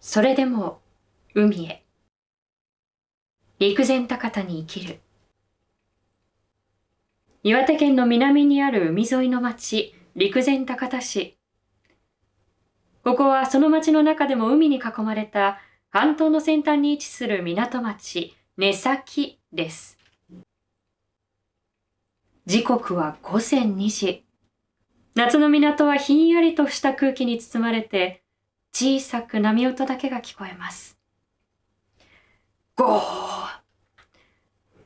それでも海へ。陸前高田に生きる。岩手県の南にある海沿いの町、陸前高田市。ここはその町の中でも海に囲まれた半島の先端に位置する港町、根崎です。時刻は午前2時。夏の港はひんやりとした空気に包まれて、小さく波音だけが聞こえます。ゴー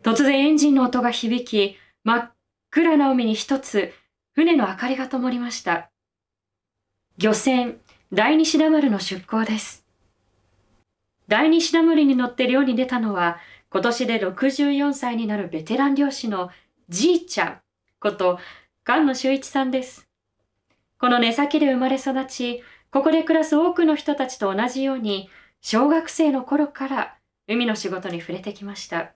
突然エンジンの音が響き、真っ暗な海に一つ船の明かりが灯りました。漁船第二シダ丸の出港です。第二シダ丸に乗って漁に出たのは、今年で64歳になるベテラン漁師のじいちゃんこと菅野修一さんです。この根先で生まれ育ち、ここで暮らす多くの人たちと同じように、小学生の頃から海の仕事に触れてきました。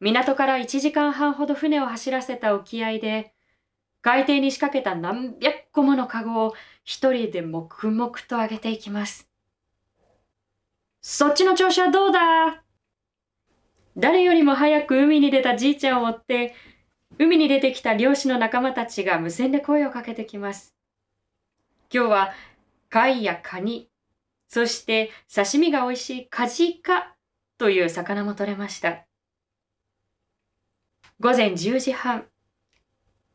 港から1時間半ほど船を走らせた沖合で、海底に仕掛けた何百個ものカゴを一人で黙々と上げていきます。そっちの調子はどうだ？誰よりも早く海に出たじいちゃんを追って、海に出てきた漁師の仲間たちが無線で声をかけてきます。今日は貝やカニ、そして刺身が美味しいカジカという魚も取れました。午前10時半、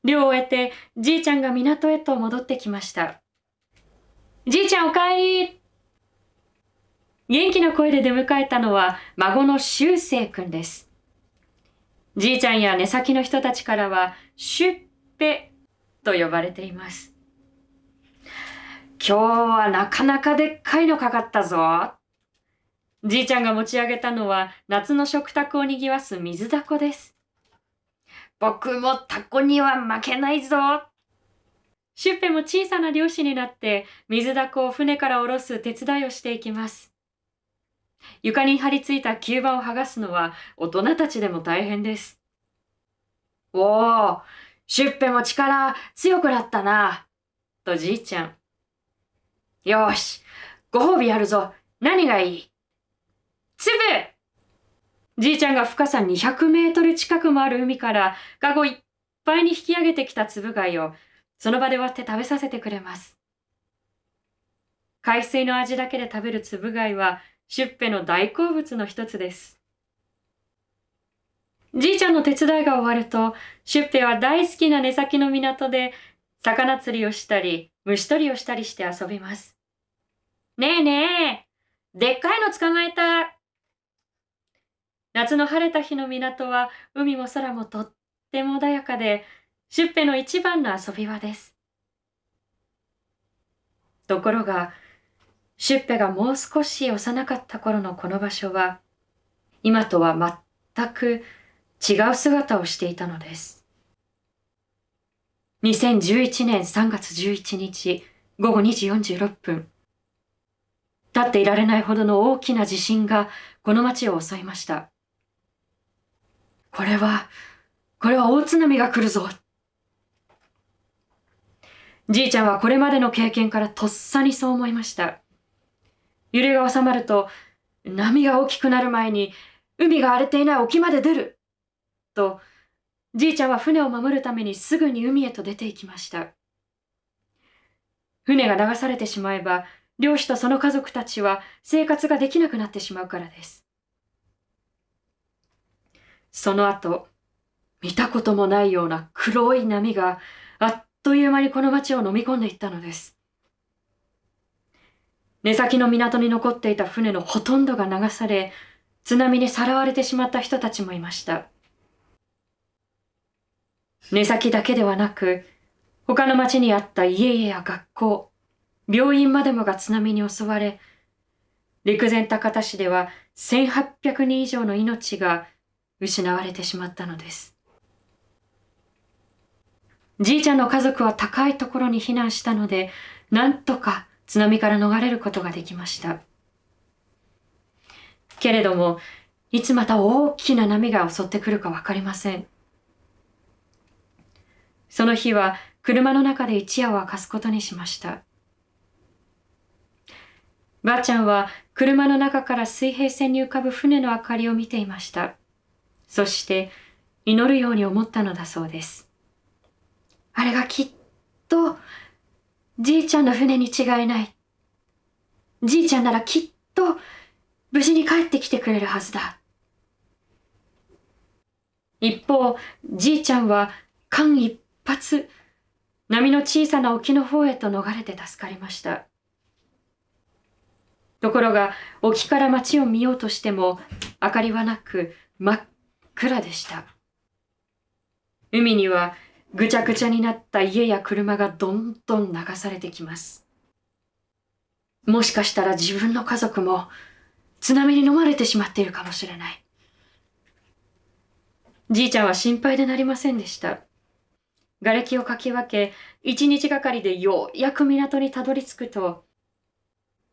漁を終えてじいちゃんが港へと戻ってきました。じいちゃんお帰り元気な声で出迎えたのは孫の修正くんです。じいちゃんや根先の人たちからはシュッペと呼ばれています。今日はなかなかでっかいのかかったぞ。じいちゃんが持ち上げたのは夏の食卓を賑わす水だこです。僕もタコには負けないぞ。シュッペも小さな漁師になって水だこを船から下ろす手伝いをしていきます。床に張り付いた吸盤を剥がすのは大人たちでも大変です。おお、シュッペも力強くなったな。とじいちゃん。よし、ご褒美やるぞ。何がいい？粒じいちゃんが深さ200メートル近くもある海からカゴいっぱいに引き上げてきた粒貝をその場で割って食べさせてくれます。海水の味だけで食べる粒貝はシュッペの大好物の一つです。じいちゃんの手伝いが終わると、シュッペは大好きな根先の港で魚釣りをしたり、虫取りをしたりして遊びます。ねえねえ、でっかいの捕まえた。夏の晴れた日の港は海も空もとっても穏やかで、シュッペの一番の遊び場です。ところが、シュッペがもう少し幼かった頃のこの場所は、今とは全く違う姿をしていたのです。2011年3月11日午後2時46分、立っていられないほどの大きな地震がこの町を襲いました。これは、これは大津波が来るぞ。じいちゃんはこれまでの経験からとっさにそう思いました。揺れが収まると、波が大きくなる前に海が荒れていない沖まで出る。と、じいちゃんは船を守るためにすぐに海へと出て行きました。船が流されてしまえば漁師とその家族たちは生活ができなくなってしまうからです。その後、見たこともないような黒い波があっという間にこの町を飲み込んでいったのです。根先の港に残っていた船のほとんどが流され、津波にさらわれてしまった人たちもいました。根先だけではなく、他の町にあった家々や学校、病院までもが津波に襲われ、陸前高田市では1800人以上の命が失われてしまったのです。じいちゃんの家族は高いところに避難したので、なんとか津波から逃れることができました。けれども、いつまた大きな波が襲ってくるかわかりません。その日は車の中で一夜を明かすことにしました。ばあちゃんは車の中から水平線に浮かぶ船の明かりを見ていました。そして祈るように思ったのだそうです。あれがきっとじいちゃんの船に違いない。じいちゃんならきっと無事に帰ってきてくれるはずだ。一方、じいちゃんは間一髪、波の小さな沖の方へと逃れて助かりました。ところが、沖から町を見ようとしても、明かりはなく、真っ暗でした。海にはぐちゃぐちゃになった家や車がどんどん流されてきます。もしかしたら自分の家族も津波に飲まれてしまっているかもしれない。じいちゃんは心配でなりませんでした。瓦礫をかき分け、一日がかりでようやく港にたどり着くと、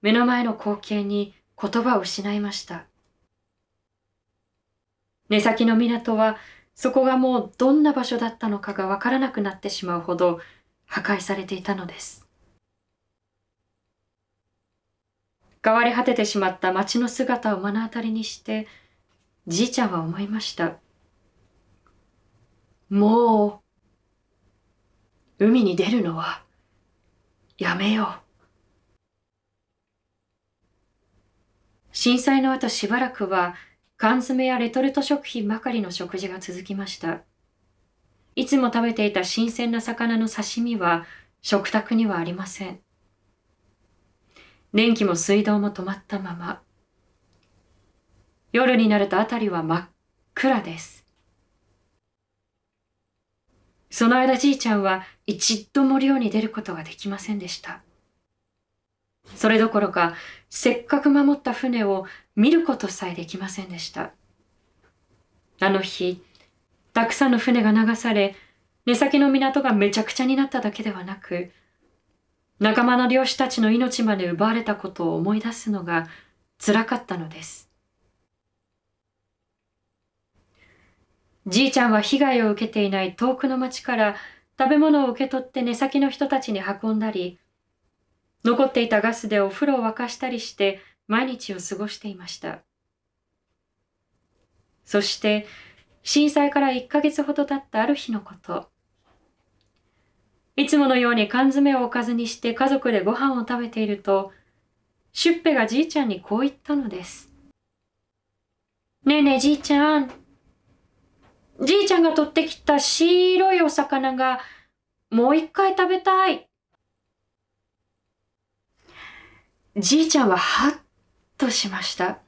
目の前の光景に言葉を失いました。根先の港はそこがもうどんな場所だったのかがわからなくなってしまうほど破壊されていたのです。変わり果ててしまった町の姿を目の当たりにして、じいちゃんは思いました。もう、海に出るのはやめよう。震災の後しばらくは缶詰やレトルト食品ばかりの食事が続きました。いつも食べていた新鮮な魚の刺身は食卓にはありません。電気も水道も止まったまま。夜になると辺りは真っ暗です。その間じいちゃんは一度も漁に出ることができませんでした。それどころか、せっかく守った船を見ることさえできませんでした。あの日、たくさんの船が流され、根先の港がめちゃくちゃになっただけではなく、仲間の漁師たちの命まで奪われたことを思い出すのが辛かったのです。じいちゃんは被害を受けていない遠くの町から食べ物を受け取って根先の人たちに運んだり、残っていたガスでお風呂を沸かしたりして毎日を過ごしていました。そして震災から1ヶ月ほど経ったある日のこと。いつものように缶詰をおかずにして家族でご飯を食べていると、シュッペがじいちゃんにこう言ったのです。ねえねえじいちゃん。じいちゃんが取ってきた白いお魚がもう一回食べたい。じいちゃんははっとしました。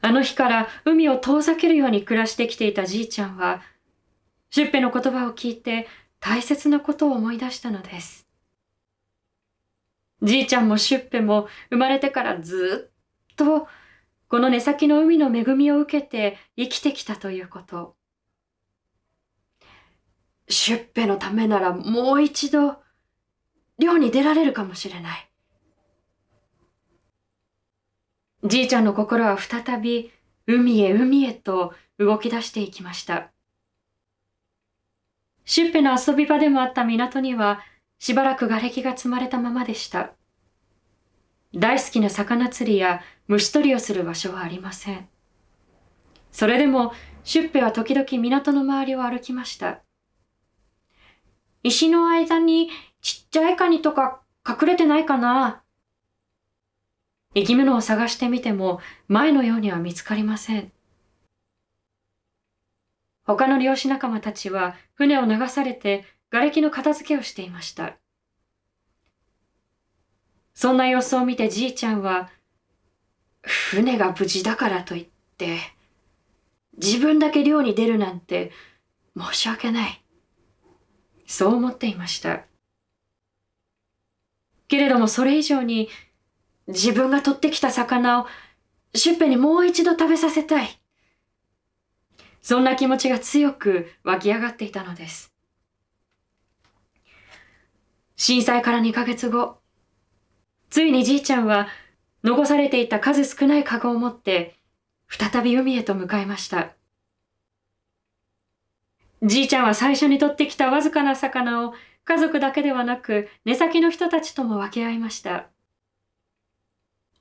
あの日から海を遠ざけるように暮らしてきていたじいちゃんは、シュッペの言葉を聞いて大切なことを思い出したのです。じいちゃんもシュッペも生まれてからずっとこの根先の海の恵みを受けて生きてきたということ。シュッペのためならもう一度漁に出られるかもしれない。じいちゃんの心は再び海へ海へと動き出していきました。シュッペの遊び場でもあった港にはしばらく瓦礫が積まれたままでした。大好きな魚釣りや虫取りをする場所はありません。それでもシュッペは時々港の周りを歩きました。石の間にちっちゃいカニとか隠れてないかな？生き物を探してみても前のようには見つかりません。他の漁師仲間たちは船を流されて瓦礫の片付けをしていました。そんな様子を見てじいちゃんは、船が無事だからといって、自分だけ漁に出るなんて申し訳ない。そう思っていました。けれどもそれ以上に自分が取ってきた魚をシュッペにもう一度食べさせたい。そんな気持ちが強く湧き上がっていたのです。震災から2ヶ月後、ついにじいちゃんは残されていた数少ないカゴを持って再び海へと向かいました。じいちゃんは最初に取ってきたわずかな魚を家族だけではなく根先の人たちとも分け合いました。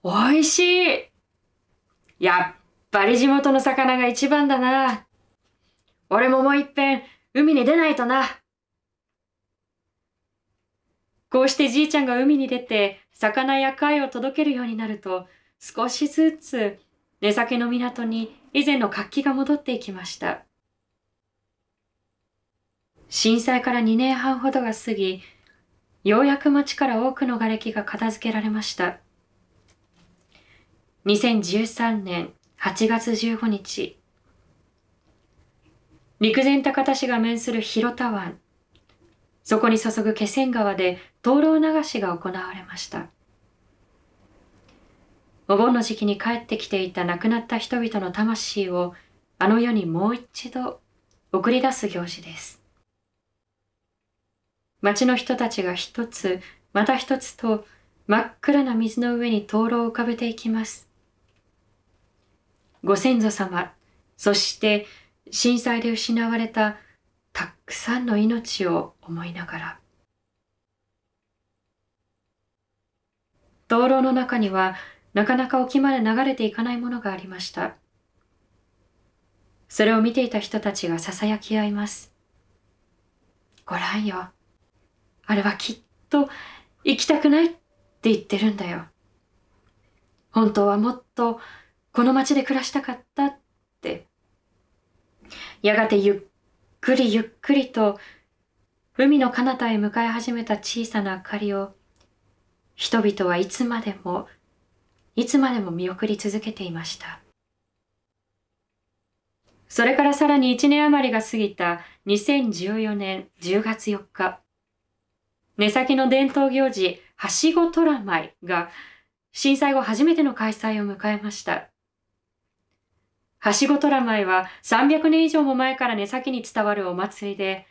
美味しいやっぱり地元の魚が一番だな。俺ももう一遍海に出ないとな。こうしてじいちゃんが海に出て魚や貝を届けるようになると少しずつ出先の港に以前の活気が戻っていきました。震災から2年半ほどが過ぎ、ようやく町から多くの瓦礫が片付けられました。2013年8月15日、陸前高田市が面する広田湾、そこに注ぐ気仙川で灯籠流しが行われました。お盆の時期に帰ってきていた亡くなった人々の魂をあの世にもう一度送り出す行事です。町の人たちが一つまた一つと真っ暗な水の上に灯籠を浮かべていきます。ご先祖様、そして震災で失われたたくさんの命を思いながら。灯籠の中にはなかなか沖まで流れていかないものがありました。それを見ていた人たちが囁き合います。ごらんよ。あれはきっと行きたくないって言ってるんだよ。本当はもっとこの町で暮らしたかったって。やがてゆっくりゆっくりと海の彼方へ向かい始めた小さな明かりを人々はいつまでもいつまでも見送り続けていました。それからさらに1年余りが過ぎた2014年10月4日、目先の伝統行事、はしご虎舞が震災後初めての開催を迎えました。はしご虎舞は300年以上も前から根先に伝わるお祭りで、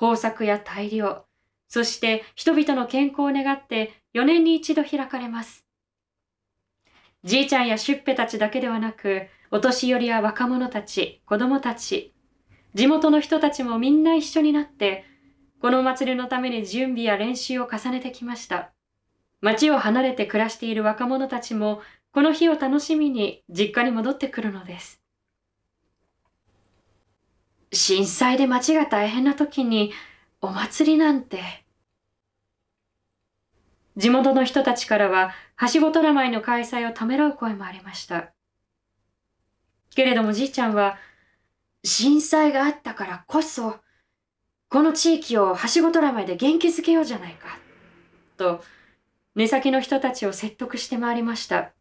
豊作や大量、そして人々の健康を願って4年に一度開かれます。じいちゃんやしゅっぺたちだけではなく、お年寄りや若者たち、子供たち、地元の人たちもみんな一緒になって、この祭りのために準備や練習を重ねてきました。町を離れて暮らしている若者たちも、この日を楽しみに実家に戻ってくるのです。震災で町が大変な時に、お祭りなんて。地元の人たちからは、はしごトラマイの開催をためらう声もありました。けれどもじいちゃんは、震災があったからこそ、この地域をはしごトラマイで元気づけようじゃないか、と、根先の人たちを説得して回りました。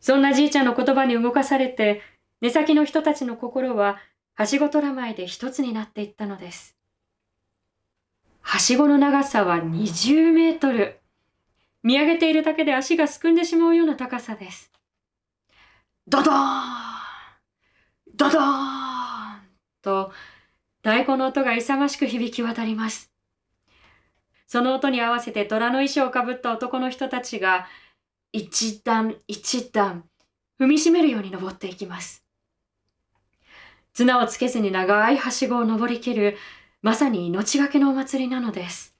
そんなじいちゃんの言葉に動かされて、根先の人たちの心は、はしごトラマイで一つになっていったのです。はしごの長さは20メートル。見上げているだけで足がすくんでしまうような高さです。ドドーンドドーンと太鼓の音が勇ましく響き渡ります。その音に合わせて虎の衣装をかぶった男の人たちが一段一段踏みしめるように登っていきます。綱をつけずに長いはしごを登りきるまさに命がけのお祭りなのです。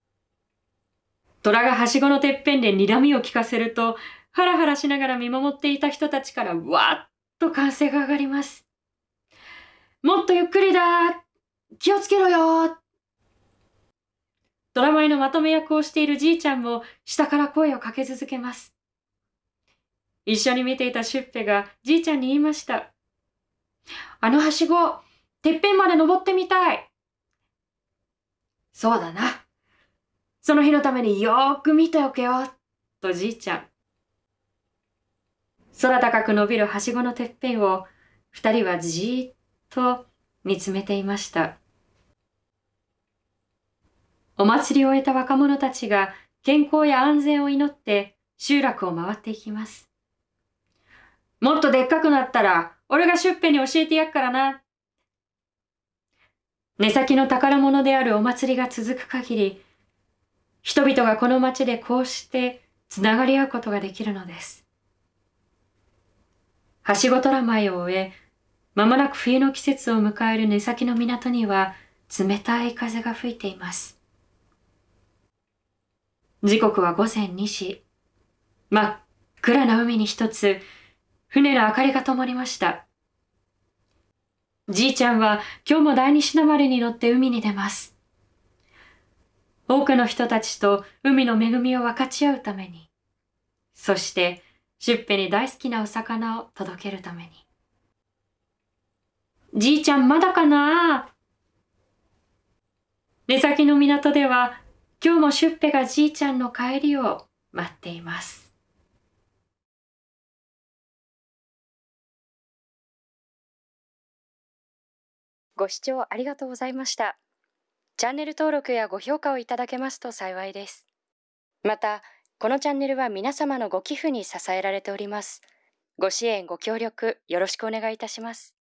虎がはしごのてっぺんで睨みを聞かせると、ハラハラしながら見守っていた人たちからわっと歓声が上がります。もっとゆっくりだ気をつけろよ虎舞のまとめ役をしているじいちゃんも下から声をかけ続けます。一緒に見ていたシュッペがじいちゃんに言いました。あのはしご、てっぺんまで登ってみたい。そうだな。その日のためによーく見ておけよ、とじいちゃん。空高く伸びるはしごのてっぺんを二人はじーっと見つめていました。お祭りを終えた若者たちが健康や安全を祈って集落を回っていきます。もっとでっかくなったら俺がシュッペに教えてやっからな。根先の宝物であるお祭りが続く限り、人々がこの町でこうしてつながり合うことができるのです。はしご虎舞を終え、まもなく冬の季節を迎える根先の港には冷たい風が吹いています。時刻は午前2時。真っ暗な海に一つ、船の明かりが灯りました。じいちゃんは今日も第二品丸に乗って海に出ます。多くの人たちと海の恵みを分かち合うために、そしてシュッペに大好きなお魚を届けるために。じいちゃんまだかな？出先の港では今日もシュッペがじいちゃんの帰りを待っています。ご視聴ありがとうございました。チャンネル登録やご評価をいただけますと幸いです。また、このチャンネルは皆様のご寄付に支えられております。ご支援、ご協力、よろしくお願いいたします。